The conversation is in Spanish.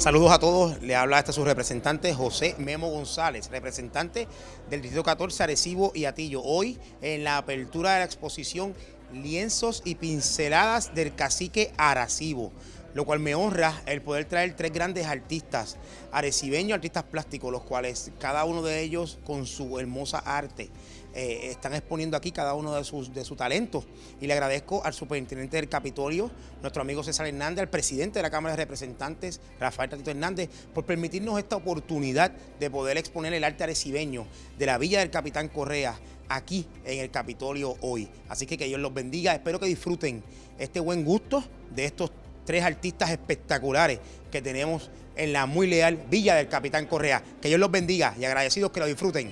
Saludos a todos, le habla este su representante José Memo González, representante del Distrito 14 Arecibo y Atillo. Hoy en la apertura de la exposición Lienzos y Pinceladas del Cacique Arecibo, lo cual me honra el poder traer tres grandes artistas arecibeños, artistas plásticos, los cuales cada uno de ellos con su hermosa arte eh, están exponiendo aquí cada uno de sus, de su talento. Y le agradezco al superintendente del Capitolio, nuestro amigo César Hernández, al presidente de la Cámara de Representantes, Rafael Tatito Hernández, por permitirnos esta oportunidad de poder exponer el arte arecibeño de la Villa del Capitán Correa aquí en el Capitolio hoy. Así que que Dios los bendiga, espero que disfruten este buen gusto de estos tres artistas espectaculares que tenemos en la muy leal Villa del Capitán Correa. Que Dios los bendiga y agradecidos que lo disfruten.